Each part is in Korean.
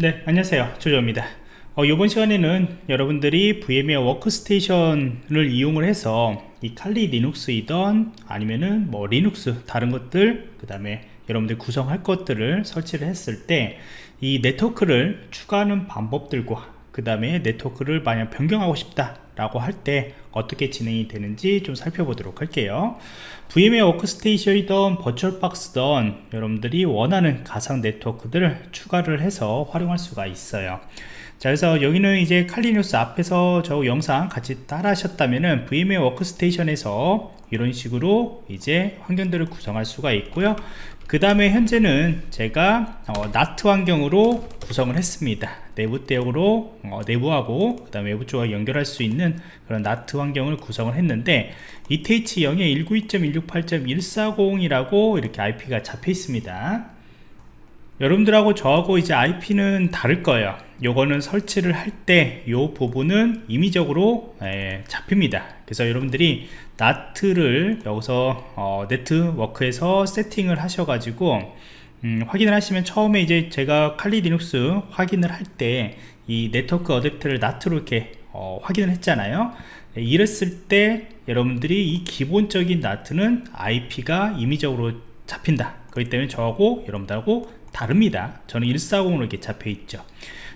네 안녕하세요. 조조입니다. 어, 이번 시간에는 여러분들이 VMware 워크스테이션을 이용을 해서 이 칼리 리눅스이던 아니면은 뭐 리눅스 다른 것들 그 다음에 여러분들 구성할 것들을 설치를 했을 때 이 네트워크를 추가하는 방법들과 그 다음에 네트워크를 만약 변경하고 싶다 라고 할 때 어떻게 진행이 되는지 좀 살펴보도록 할게요. VMware Workstation이던 VirtualBox던 여러분들이 원하는 가상 네트워크들을 추가를 해서 활용할 수가 있어요 자 그래서 여기는 이제 칼리뉴스 앞에서 저 영상 같이 따라 하셨다면은 VMware 워크스테이션에서 이런 식으로 이제 환경들을 구성할 수가 있고요. 그 다음에 현재는 제가 어, 나트 환경으로 구성을 했습니다. 내부 대역으로 어, 내부하고 그 다음에 외부 쪽과 연결할 수 있는 그런 나트 환경을 구성을 했는데 ETH0에 192.168.140이라고 이렇게 IP가 잡혀 있습니다. 여러분들하고 저하고 이제 IP는 다를 거예요 요거는 설치를 할 때 요 부분은 임의적으로 에, 잡힙니다. 그래서 여러분들이 NAT를 여기서 어, 네트워크에서 세팅을 하셔가지고 음, 확인을 하시면 처음에 이제 제가 Kali Linux 확인을 할 때 이 네트워크 어댑터를 NAT로 이렇게 어, 확인을 했잖아요. 네, 이랬을 때 여러분들이 이 기본적인 NAT는 IP가 임의적으로 잡힌다. 그렇기 때문에 저하고 여러분들하고 다릅니다. 저는 140으로 이렇게 잡혀 있죠.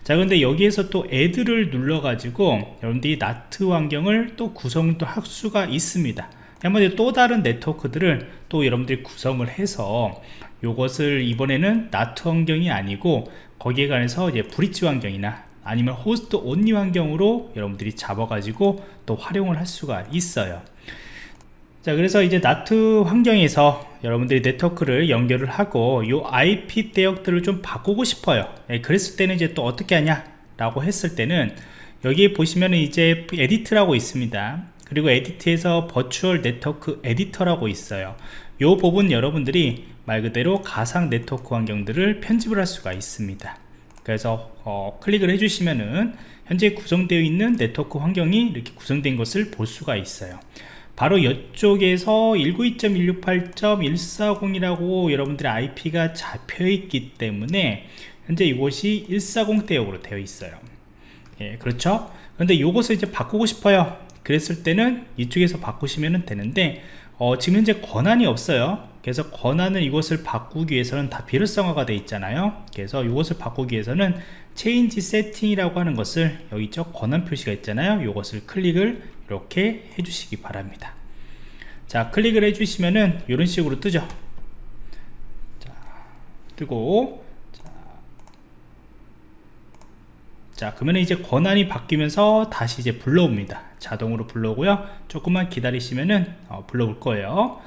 자 근데 여기에서 또 애드를 눌러 가지고 여러분들이 나트 환경을 또 구성도 할 수가 있습니다. 한번 또 다른 네트워크들을 또 여러분들이 구성을 해서 이것을 이번에는 나트 환경이 아니고 거기에 관해서 이제 브릿지 환경이나 아니면 호스트 온리 환경으로 여러분들이 잡아 가지고 또 활용을 할 수가 있어요 자 그래서 이제 NAT 환경에서 여러분들이 네트워크를 연결을 하고 이 IP 대역들을 좀 바꾸고 싶어요. 예, 그랬을 때는 이제 또 어떻게 하냐? 라고 했을 때는 여기 보시면 이제 edit라고 있습니다. 그리고 edit에서 virtual network editor라고 있어요. 이 부분 여러분들이 말 그대로 가상 네트워크 환경들을 편집을 할 수가 있습니다. 그래서 어, 클릭을 해주시면은 현재 구성되어 있는 네트워크 환경이 이렇게 구성된 것을 볼 수가 있어요 바로 이쪽에서 192.168.140이라고 여러분들의 IP가 잡혀 있기 때문에 현재 이곳이 140 대역으로 되어 있어요. 예, 그렇죠? 근데 이것을 이제 바꾸고 싶어요. 그랬을 때는 이쪽에서 바꾸시면 되는데 어, 지금 현재 권한이 없어요 그래서 권한은 이것을 바꾸기 위해서는 다 비례성화가 되어 있잖아요. 그래서 이것을 바꾸기 위해서는 체인지 세팅이라고 하는 것을 여기 있죠 권한 표시가 있잖아요. 이것을 클릭을 이렇게 해주시기 바랍니다. 자 클릭을 해주시면은 이런 식으로 뜨죠. 자, 뜨고 자, 자 그러면 이제 권한이 바뀌면서 다시 이제 불러옵니다. 자동으로 불러오고요. 조금만 기다리시면은 어, 불러올 거예요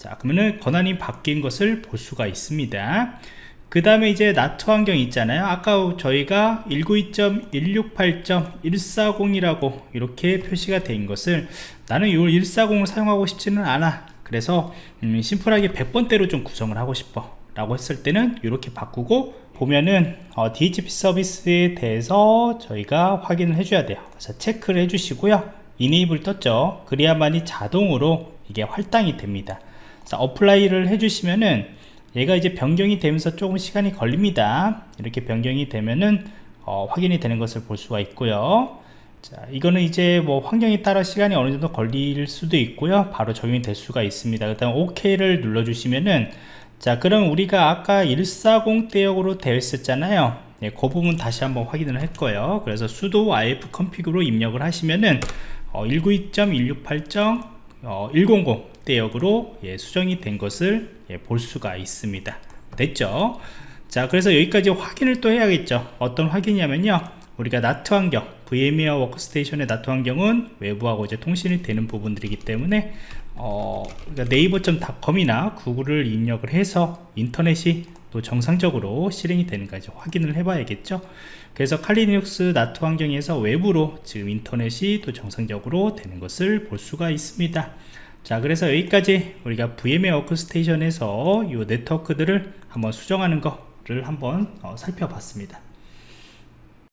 자 그러면은 권한이 바뀐 것을 볼 수가 있습니다. 그 다음에 이제 나트 환경 있잖아요. 아까 저희가 192.168.140 이라고 이렇게 표시가 된 것을 나는 이 140을 사용하고 싶지는 않아. 그래서 음, 심플하게 100번대로 좀 구성을 하고 싶어. 라고 했을 때는 이렇게 바꾸고 보면은 어, DHCP 서비스에 대해서 저희가 확인을 해줘야 돼요. 그래서 체크를 해주시고요. enable 떴죠. 그래야만이 자동으로 이게 할당이 됩니다 자 apply를 해주시면은 얘가 이제 변경이 되면서 조금 시간이 걸립니다. 이렇게 변경이 되면은 어, 확인이 되는 것을 볼 수가 있고요. 자 이거는 이제 뭐 환경에 따라 시간이 어느 정도 걸릴 수도 있고요. 바로 적용이 될 수가 있습니다. 그 다음 OK를 눌러 주시면은 자 그럼 우리가 아까 140 대역으로 되어 있었잖아요. 네, 그 부분 다시 한번 확인을 할 거예요. 그래서 sudo if config로 입력을 하시면은 어, 192.168.100 어, 대역으로 예, 수정이 된 것을 예, 볼 수가 있습니다. 됐죠? 자 그래서 여기까지 확인을 또 해야겠죠. 어떤 확인이냐면요. 우리가 나트 환경 VMware 워크스테이션의 나트 환경은 외부하고 이제 통신이 되는 부분들이기 때문에 어, 그러니까 네이버.com이나 구글을 입력을 해서 인터넷이 또 정상적으로 실행이 되는까지 확인을 해 봐야겠죠. 그래서 Kali Linux NAT 환경에서 외부로 지금 인터넷이 또 정상적으로 되는 것을 볼 수가 있습니다 자 그래서 여기까지 우리가 VMware Workstation에서 이 네트워크들을 한번 수정하는 거를 한번 어, 살펴봤습니다